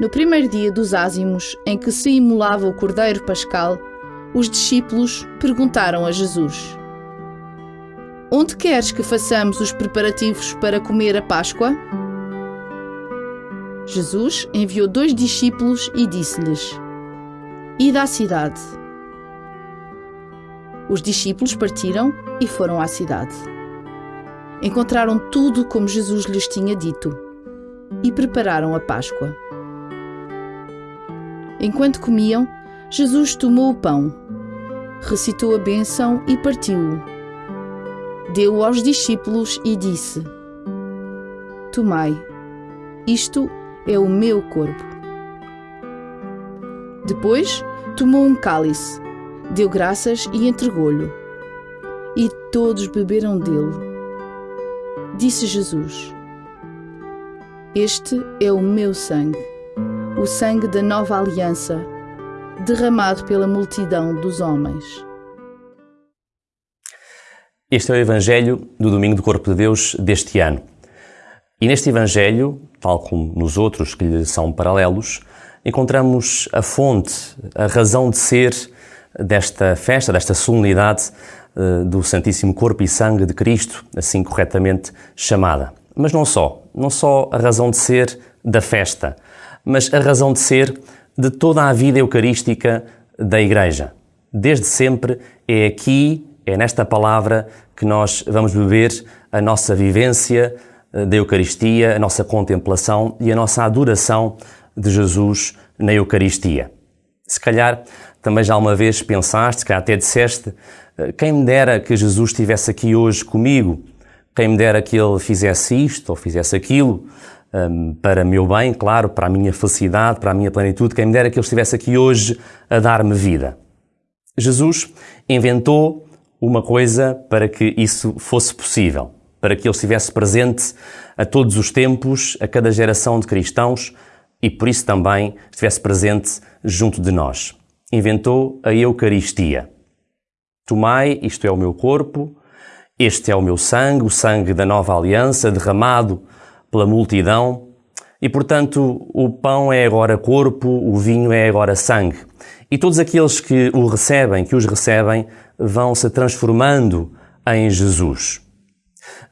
No primeiro dia dos ázimos, em que se imolava o cordeiro pascal, os discípulos perguntaram a Jesus: Onde queres que façamos os preparativos para comer a Páscoa? Jesus enviou dois discípulos e disse-lhes: Ide à cidade. Os discípulos partiram e foram à cidade. Encontraram tudo como Jesus lhes tinha dito e prepararam a Páscoa. Enquanto comiam, Jesus tomou o pão, recitou a bênção e partiu-o. Deu-o aos discípulos e disse: Tomai, isto é o meu corpo. Depois tomou um cálice, deu graças e entregou-lhe. E todos beberam dele. Disse Jesus: Este é o meu sangue, o sangue da nova aliança derramado pela multidão dos homens. Este é o Evangelho do Domingo do Corpo de Deus deste ano. E neste Evangelho, tal como nos outros que lhe são paralelos, encontramos a fonte, a razão de ser desta festa, desta solenidade eh, do Santíssimo Corpo e Sangue de Cristo, assim corretamente chamada. Mas não só, não só a razão de ser da festa, mas a razão de ser de toda a vida eucarística da Igreja. Desde sempre é aqui, é nesta palavra que nós vamos beber a nossa vivência eh, da Eucaristia, a nossa contemplação e a nossa adoração de Jesus na Eucaristia. Se calhar também já uma vez pensaste, que até disseste, eh, quem me dera que Jesus estivesse aqui hoje comigo, quem me dera que ele fizesse isto ou fizesse aquilo, um, para meu bem, claro, para a minha felicidade, para a minha plenitude, quem me dera que Ele estivesse aqui hoje a dar-me vida. Jesus inventou uma coisa para que isso fosse possível, para que Ele estivesse presente a todos os tempos, a cada geração de cristãos e por isso também estivesse presente junto de nós. Inventou a Eucaristia. Tomai, isto é o meu corpo, este é o meu sangue, o sangue da nova aliança, derramado pela multidão. E, portanto, o pão é agora corpo, o vinho é agora sangue. E todos aqueles que o recebem, que os recebem, vão se transformando em Jesus.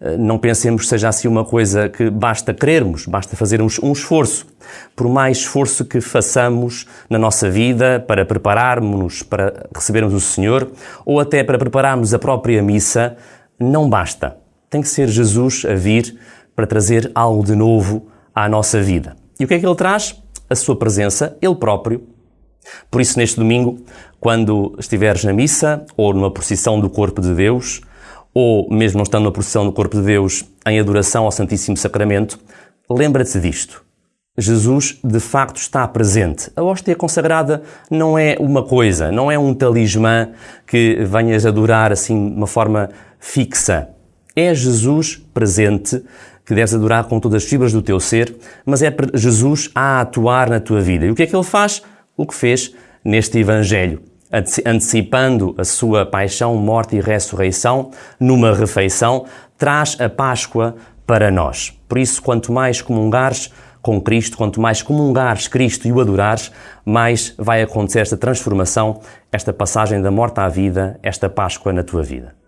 Eh, não pensemos que seja assim uma coisa que basta querermos, basta fazermos um esforço. Por mais esforço que façamos na nossa vida para prepararmos-nos para recebermos o Senhor ou até para prepararmos a própria missa, não basta. Tem que ser Jesus a vir para trazer algo de novo à nossa vida. E o que é que ele traz? A sua presença, ele próprio. Por isso, neste domingo, quando estiveres na missa ou numa procissão do corpo de Deus, ou mesmo não estando na procissão do corpo de Deus em adoração ao Santíssimo Sacramento, lembra-te disto. Jesus de facto está presente. A hóstia consagrada não é uma coisa, não é um talismã que venhas adorar assim de uma forma fixa. É Jesus presente que deves adorar com todas as fibras do teu ser, mas é Jesus a atuar na tua vida. E o que é que ele faz? O que fez neste Evangelho, antecipando a sua paixão, morte e ressurreição numa refeição, traz a Páscoa para nós. Por isso, quanto mais comungares com Cristo, quanto mais comungares Cristo e o adorares, mais vai acontecer esta transformação, esta passagem da morte à vida, esta Páscoa na tua vida.